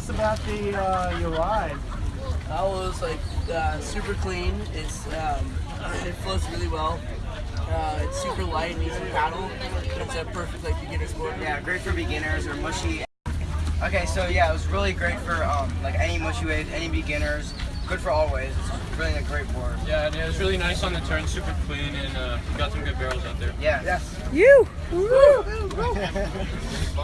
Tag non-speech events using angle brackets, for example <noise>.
us about the uh, your ride. That was like uh, super clean. It's um, it flows really well. Uh, it's super light and easy to paddle. It's a perfect like beginner's board. Yeah, great for beginners or mushy. Okay, so yeah, it was really great for um, like any mushy waves, any beginners. Good for all waves. It's really a great board. Yeah, and it was really nice on the turn, super clean, and uh, got some good barrels out there. Yeah. Yes. You. <laughs>